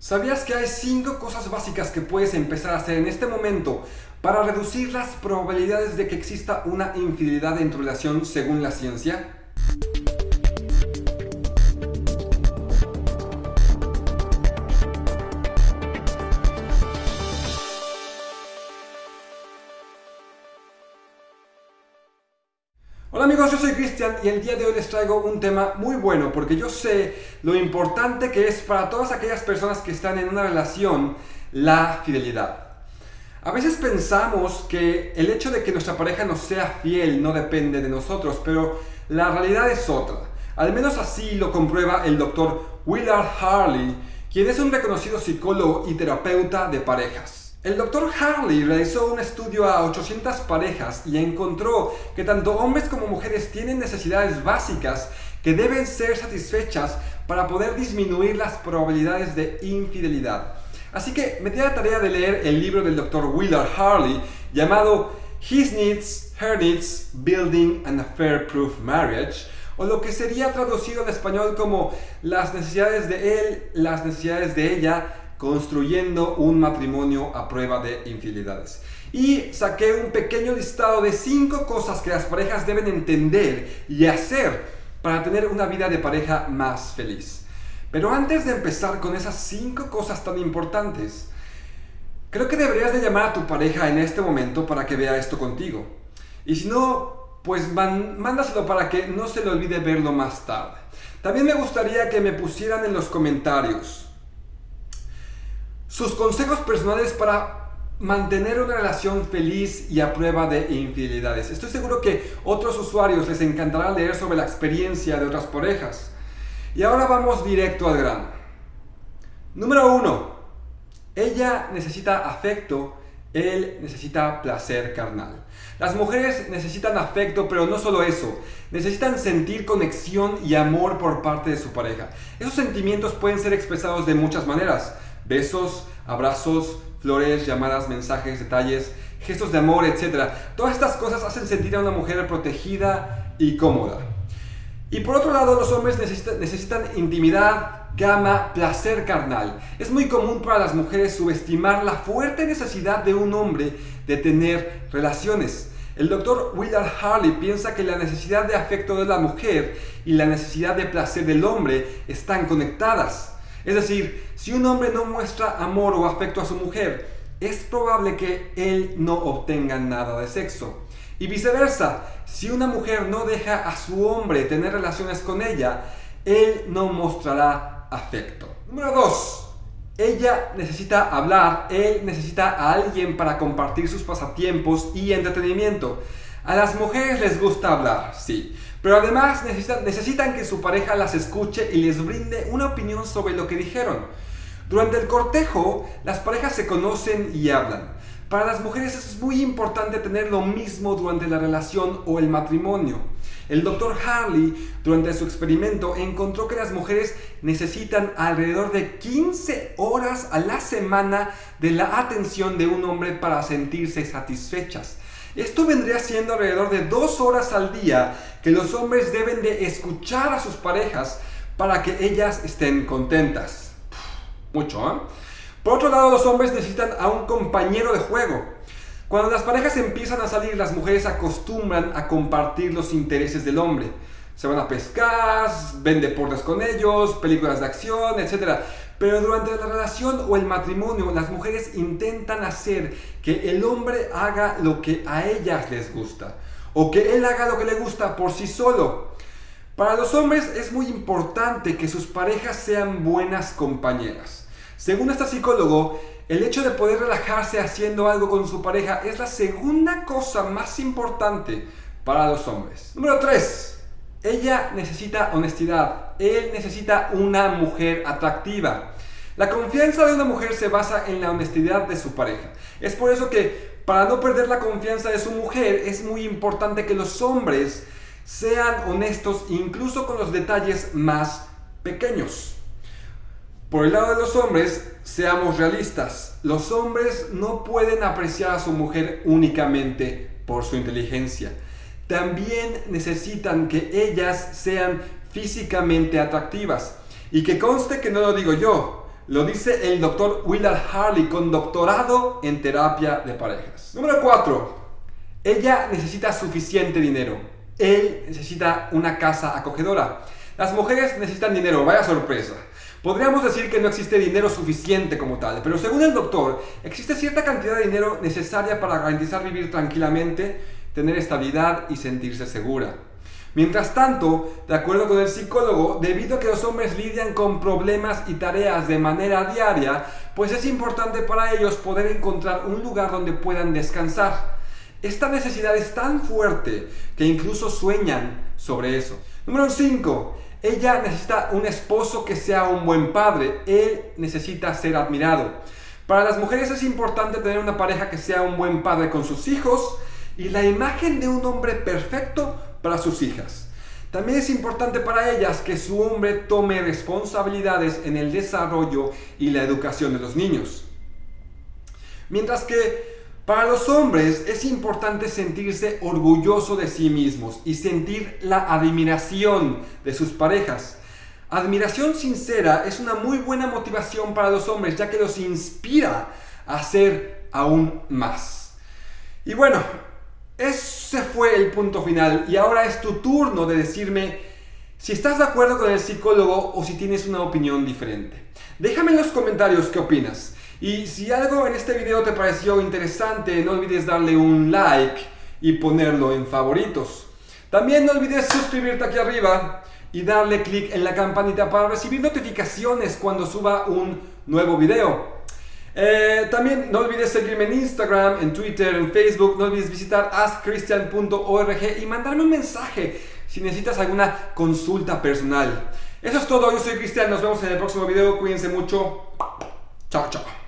¿Sabías que hay 5 cosas básicas que puedes empezar a hacer en este momento para reducir las probabilidades de que exista una infidelidad en tu relación según la ciencia? Amigos, yo soy Cristian y el día de hoy les traigo un tema muy bueno porque yo sé lo importante que es para todas aquellas personas que están en una relación la fidelidad. A veces pensamos que el hecho de que nuestra pareja nos sea fiel no depende de nosotros, pero la realidad es otra. Al menos así lo comprueba el doctor Willard Harley, quien es un reconocido psicólogo y terapeuta de parejas. El doctor Harley realizó un estudio a 800 parejas y encontró que tanto hombres como mujeres tienen necesidades básicas que deben ser satisfechas para poder disminuir las probabilidades de infidelidad. Así que me di la tarea de leer el libro del doctor Willard Harley llamado His Needs, Her Needs, Building an Affair-Proof Marriage, o lo que sería traducido al español como las necesidades de él, las necesidades de ella, construyendo un matrimonio a prueba de infidelidades. Y saqué un pequeño listado de cinco cosas que las parejas deben entender y hacer para tener una vida de pareja más feliz. Pero antes de empezar con esas cinco cosas tan importantes, creo que deberías de llamar a tu pareja en este momento para que vea esto contigo. Y si no, pues mándaselo para que no se le olvide verlo más tarde. También me gustaría que me pusieran en los comentarios sus consejos personales para mantener una relación feliz y a prueba de infidelidades. Estoy seguro que otros usuarios les encantará leer sobre la experiencia de otras parejas. Y ahora vamos directo al grano. Número 1. Ella necesita afecto, él necesita placer carnal. Las mujeres necesitan afecto, pero no solo eso. Necesitan sentir conexión y amor por parte de su pareja. Esos sentimientos pueden ser expresados de muchas maneras besos, abrazos, flores, llamadas, mensajes, detalles, gestos de amor, etc. Todas estas cosas hacen sentir a una mujer protegida y cómoda. Y por otro lado, los hombres necesitan, intimidad, gama, placer carnal. Es muy común para las mujeres subestimar la fuerte necesidad de un hombre de tener relaciones. El doctor Willard Harley piensa que la necesidad de afecto de la mujer y la necesidad de placer del hombre están conectadas. Es decir, si un hombre no muestra amor o afecto a su mujer, es probable que él no obtenga nada de sexo. Y viceversa, si una mujer no deja a su hombre tener relaciones con ella, él no mostrará afecto. Número 2. Ella necesita hablar, él necesita a alguien para compartir sus pasatiempos y entretenimiento. A las mujeres les gusta hablar, sí, pero además necesitan, que su pareja las escuche y les brinde una opinión sobre lo que dijeron. Durante el cortejo, las parejas se conocen y hablan. Para las mujeres es muy importante tener lo mismo durante la relación o el matrimonio. El doctor Harley, durante su experimento, encontró que las mujeres necesitan alrededor de 15 horas a la semana de la atención de un hombre para sentirse satisfechas. Esto vendría siendo alrededor de dos horas al día que los hombres deben de escuchar a sus parejas para que ellas estén contentas. Mucho, ¿eh? Por otro lado, los hombres necesitan a un compañero de juego. Cuando las parejas empiezan a salir, las mujeres acostumbran a compartir los intereses del hombre. Se van a pescar, ven deportes con ellos, películas de acción, etc. Pero durante la relación o el matrimonio, las mujeres intentan hacer que el hombre haga lo que a ellas les gusta. O que él haga lo que le gusta por sí solo. Para los hombres es muy importante que sus parejas sean buenas compañeras. Según este psicólogo, el hecho de poder relajarse haciendo algo con su pareja es la segunda cosa más importante para los hombres. Número 3. Ella necesita honestidad, él necesita una mujer atractiva. La confianza de una mujer se basa en la honestidad de su pareja. Es por eso que para no perder la confianza de su mujer es muy importante que los hombres sean honestos incluso con los detalles más pequeños. Por el lado de los hombres, seamos realistas. Los hombres no pueden apreciar a su mujer únicamente por su inteligencia también necesitan que ellas sean físicamente atractivas. Y que conste que no lo digo yo, Lo dice el doctor Willard Harley con doctorado en terapia de parejas. Número 4. Ella necesita suficiente dinero. Él necesita una casa acogedora. Las mujeres necesitan dinero, vaya sorpresa. Podríamos decir que no existe dinero suficiente como tal, pero según el doctor, existe cierta cantidad de dinero necesaria para garantizar vivir tranquilamente, tener estabilidad y sentirse segura. Mientras tanto, de acuerdo con el psicólogo, debido a que los hombres lidian con problemas y tareas de manera diaria, pues es importante para ellos poder encontrar un lugar donde puedan descansar. Esta necesidad es tan fuerte que incluso sueñan sobre eso. Número 5. Ella necesita un esposo que sea un buen padre. Él necesita ser admirado. Para las mujeres es importante tener una pareja que sea un buen padre con sus hijos y la imagen de un hombre perfecto para sus hijas. También es importante para ellas que su hombre tome responsabilidades en el desarrollo y la educación de los niños. Mientras que para los hombres es importante sentirse orgulloso de sí mismos y sentir la admiración de sus parejas. Admiración sincera es una muy buena motivación para los hombres ya que los inspira a hacer aún más. Y bueno, ese fue el punto final y ahora es tu turno de decirme si estás de acuerdo con el psicólogo o si tienes una opinión diferente. Déjame en los comentarios qué opinas. Y si algo en este video te pareció interesante, no olvides darle un like y ponerlo en favoritos. También no olvides suscribirte aquí arriba y darle clic en la campanita para recibir notificaciones cuando suba un nuevo video. Eh, también no olvides seguirme en Instagram, en Twitter, en Facebook. No olvides visitar askchristian.org y mandarme un mensaje si necesitas alguna consulta personal. Eso es todo, yo soy Cristian, nos vemos en el próximo video, cuídense mucho. Chao, chao.